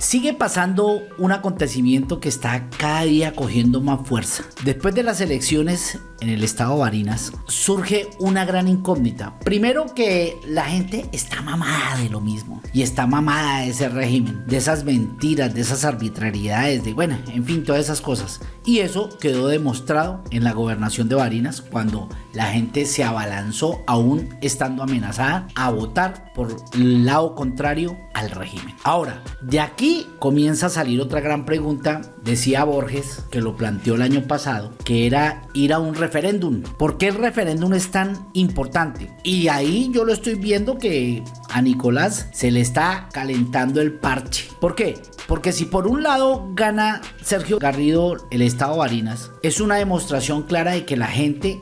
Sigue pasando un acontecimiento que está cada día cogiendo más fuerza. Después de las elecciones en el estado de Barinas, surge una gran incógnita. Primero que la gente está mamada de lo mismo y está mamada de ese régimen, de esas mentiras, de esas arbitrariedades, de bueno, en fin, todas esas cosas. Y eso quedó demostrado en la gobernación de Barinas cuando la gente se abalanzó, aún estando amenazada, a votar por el lado contrario al régimen. Ahora, de aquí comienza a salir otra gran pregunta, decía Borges, que lo planteó el año pasado, que era ir a un referéndum. ¿Por qué el referéndum es tan importante? Y ahí yo lo estoy viendo que a Nicolás se le está calentando el parche. ¿Por qué? Porque si por un lado gana Sergio Garrido el estado Barinas, es una demostración clara de que la gente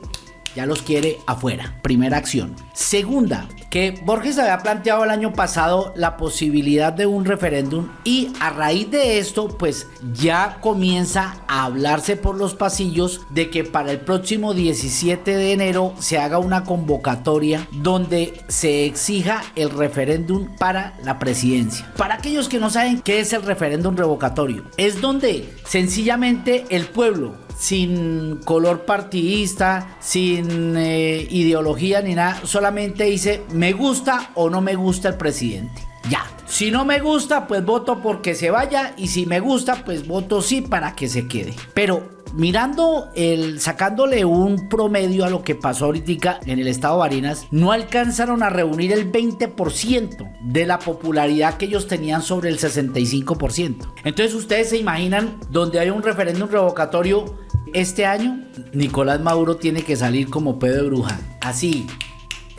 ya los quiere afuera. Primera acción. Segunda, que Borges había planteado el año pasado la posibilidad de un referéndum y a raíz de esto pues ya comienza a hablarse por los pasillos de que para el próximo 17 de enero se haga una convocatoria donde se exija el referéndum para la presidencia. Para aquellos que no saben qué es el referéndum revocatorio, es donde sencillamente el pueblo sin color partidista, sin eh, ideología ni nada, solamente dice me gusta o no me gusta el presidente. Ya. Si no me gusta, pues voto porque se vaya y si me gusta, pues voto sí para que se quede. Pero mirando el sacándole un promedio a lo que pasó ahorita en el estado de Barinas, no alcanzaron a reunir el 20% de la popularidad que ellos tenían sobre el 65%. Entonces ustedes se imaginan donde hay un referéndum revocatorio este año, Nicolás Maduro tiene que salir como pedo de bruja. Así,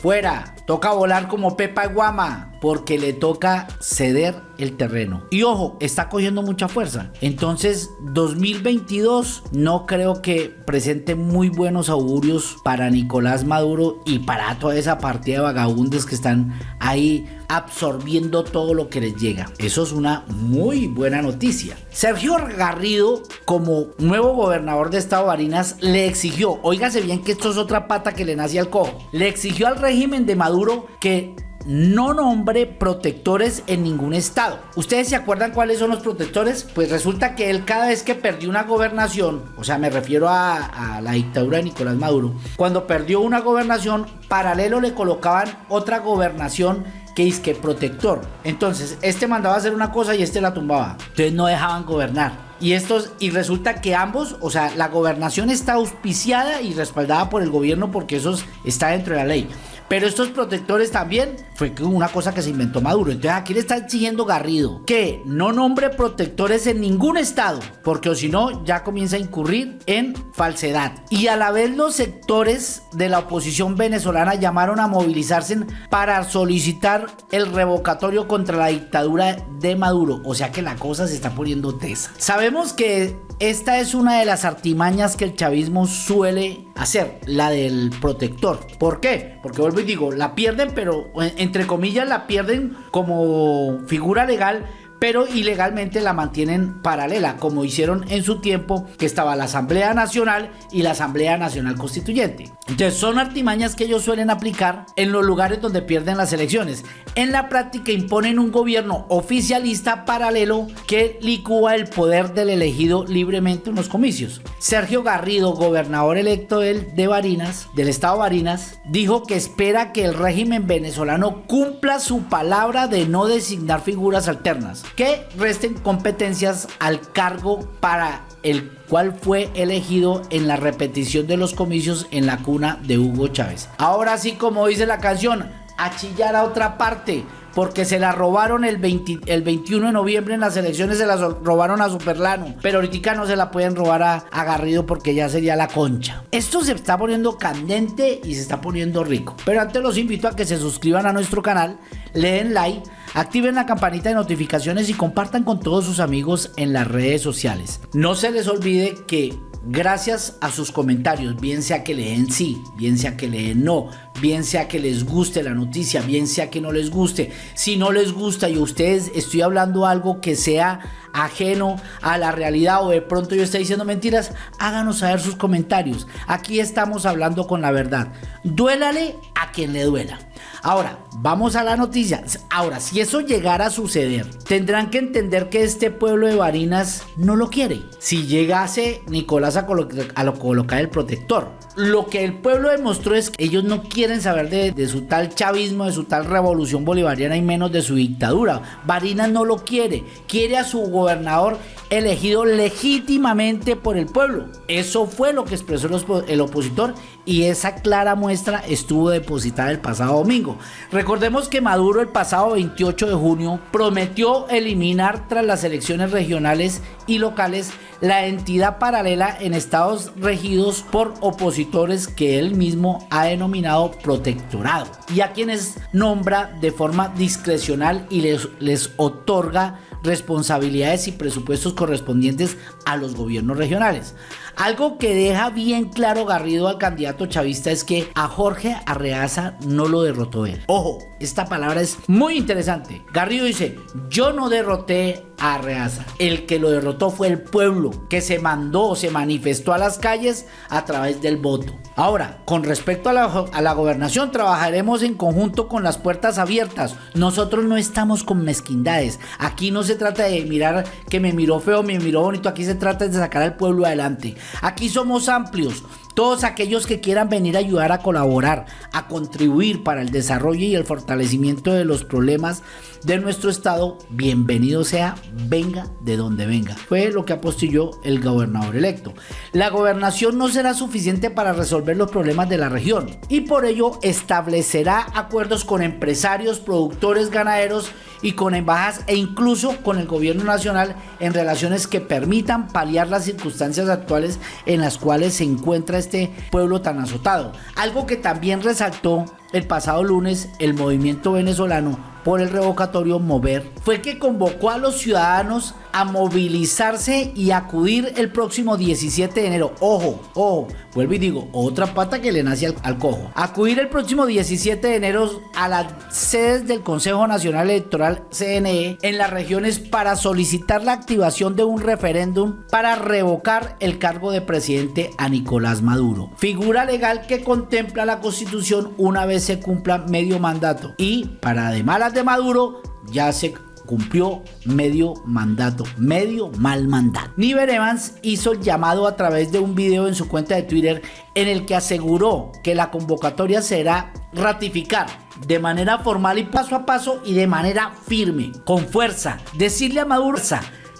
fuera, toca volar como Pepa Guama porque le toca ceder el terreno. Y ojo, está cogiendo mucha fuerza. Entonces, 2022 no creo que presente muy buenos augurios para Nicolás Maduro y para toda esa partida de vagabundes que están ahí absorbiendo todo lo que les llega. Eso es una muy buena noticia. Sergio Garrido, como nuevo gobernador de Estado Barinas, le exigió, óigase bien que esto es otra pata que le nace al cojo, le exigió al régimen de Maduro que no nombre protectores en ningún estado. ¿Ustedes se acuerdan cuáles son los protectores? Pues resulta que él cada vez que perdió una gobernación, o sea, me refiero a, la dictadura de Nicolás Maduro, cuando perdió una gobernación, paralelo le colocaban otra gobernación que es que protector. Entonces, este mandaba a hacer una cosa y este la tumbaba. Entonces no dejaban gobernar. Y estos, y resulta que ambos, o sea, la gobernación está auspiciada y respaldada por el gobierno porque eso está dentro de la ley. Pero estos protectores también fue una cosa que se inventó Maduro. Entonces aquí le está exigiendo Garrido que no nombre protectores en ningún estado, porque o si no ya comienza a incurrir en falsedad. Y a la vez los sectores de la oposición venezolana llamaron a movilizarse para solicitar el revocatorio contra la dictadura de Maduro. O sea que la cosa se está poniendo tesa. Sabemos que esta es una de las artimañas que el chavismo suele hacer, la del protector. ¿Por qué? Porque vuelvo y digo, la pierden, pero entre comillas la pierden como figura legal pero ilegalmente la mantienen paralela, como hicieron en su tiempo que estaba la Asamblea Nacional y la Asamblea Nacional Constituyente. Entonces son artimañas que ellos suelen aplicar en los lugares donde pierden las elecciones. En la práctica imponen un gobierno oficialista paralelo que licúa el poder del elegido libremente en los comicios. Sergio Garrido, gobernador electo de Barinas, del estado Barinas, dijo que espera que el régimen venezolano cumpla su palabra de no designar figuras alternas que resten competencias al cargo para el cual fue elegido en la repetición de los comicios en la cuna de Hugo Chávez. Ahora sí, como dice la canción, a chillar a otra parte porque se la robaron el, 21 de noviembre en las elecciones, se la robaron a Superlano, pero ahorita no se la pueden robar a, a, Garrido porque ya sería la concha. Esto se está poniendo candente y se está poniendo rico. Pero antes los invito a que se suscriban a nuestro canal, le den like, Activen la campanita de notificaciones y compartan con todos sus amigos en las redes sociales. No se les olvide que gracias a sus comentarios, bien sea que leen sí, bien sea que leen no, bien sea que les guste la noticia, bien sea que no les guste, si no les gusta y a ustedes estoy hablando algo que sea ajeno a la realidad o de pronto yo estoy diciendo mentiras, háganos saber sus comentarios. Aquí estamos hablando con la verdad. Duélale a quien le duela. Ahora, vamos a la noticia. Ahora, si eso llegara a suceder, tendrán que entender que este pueblo de Barinas no lo quiere. Si llegase Nicolás a, colocar el protector. Lo que el pueblo demostró es que ellos no quieren saber de, su tal chavismo, de su tal revolución bolivariana y menos de su dictadura. Barinas no lo quiere. Quiere a su gobernador elegido legítimamente por el pueblo. Eso fue lo que expresó el opositor y esa clara muestra estuvo depositada el pasado domingo. Recordemos que Maduro el pasado 28 de junio prometió eliminar tras las elecciones regionales y locales la entidad paralela en estados regidos por opositores que él mismo ha denominado protectorado. Y a quienes nombra de forma discrecional y les, les otorga responsabilidades y presupuestos correspondientes a los gobiernos regionales. Algo que deja bien claro Garrido al candidato chavista es que a Jorge Arreaza no lo derrotó él. Ojo, esta palabra es muy interesante. Garrido dice, yo no derroté a Arreaza. El que lo derrotó fue el pueblo que se mandó, se manifestó a las calles a través del voto. Ahora, con respecto a la, a la gobernación, trabajaremos en conjunto con las puertas abiertas. Nosotros no estamos con mezquindades. Aquí no se trata de mirar que me miró feo, me miró bonito. Aquí se trata de sacar al pueblo adelante. Aquí somos amplios. Todos aquellos que quieran venir a ayudar a colaborar, a contribuir para el desarrollo y el fortalecimiento de los problemas de nuestro estado, bienvenido sea, venga de donde venga. Fue lo que apostilló el gobernador electo. La gobernación no será suficiente para resolver los problemas de la región y por ello establecerá acuerdos con empresarios, productores, ganaderos y con embajadas e incluso con el gobierno nacional en relaciones que permitan paliar las circunstancias actuales en las cuales se encuentra este pueblo tan azotado. Algo que también resaltó el pasado lunes el movimiento venezolano por el revocatorio Mover fue que convocó a los ciudadanos a movilizarse y acudir el próximo 17 de enero. Ojo, ojo, vuelvo y digo, otra pata que le nace al, cojo. Acudir el próximo 17 de enero a las sedes del Consejo Nacional Electoral CNE en las regiones para solicitar la activación de un referéndum para revocar el cargo de presidente a Nicolás Maduro. Figura legal que contempla la constitución una vez se cumpla medio mandato. Y para además las de Maduro ya se cumplió medio mandato, medio mal mandato. Niver Evans hizo el llamado a través de un video en su cuenta de Twitter en el que aseguró que la convocatoria será ratificar de manera formal y paso a paso y de manera firme, con fuerza, decirle a Maduro,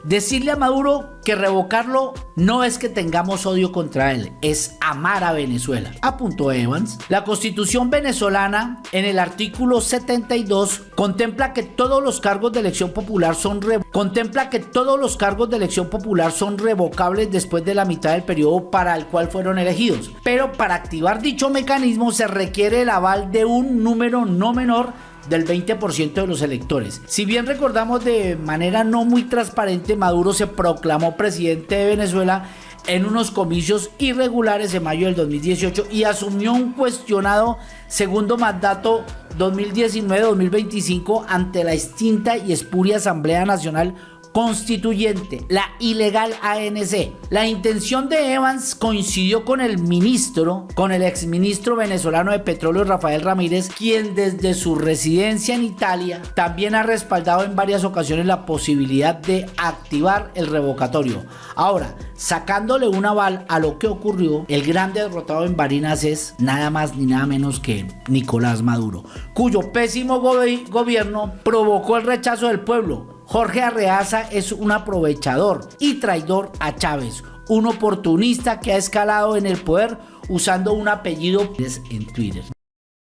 decirle a Maduro que revocarlo no es que tengamos odio contra él, es amar a Venezuela. Apuntó Evans. La constitución venezolana en el artículo 72 contempla que todos los cargos de elección popular son contempla que todos los cargos de elección popular son revocables después de la mitad del periodo para el cual fueron elegidos. Pero para activar dicho mecanismo se requiere el aval de un número no menor del 20% de los electores. Si bien recordamos de manera no muy transparente, Maduro se proclamó presidente de Venezuela en unos comicios irregulares en mayo del 2018 y asumió un cuestionado segundo mandato 2019-2025 ante la extinta y espuria Asamblea Nacional constituyente, la ilegal ANC. La intención de Evans coincidió con el ministro, con el exministro venezolano de petróleo Rafael Ramírez, quien desde su residencia en Italia también ha respaldado en varias ocasiones la posibilidad de activar el revocatorio. Ahora, sacándole un aval a lo que ocurrió, el gran derrotado en Barinas es nada más ni nada menos que Nicolás Maduro, cuyo pésimo gobierno provocó el rechazo del pueblo Jorge Arreaza es un aprovechador y traidor a Chávez, un oportunista que ha escalado en el poder usando un apellido en Twitter.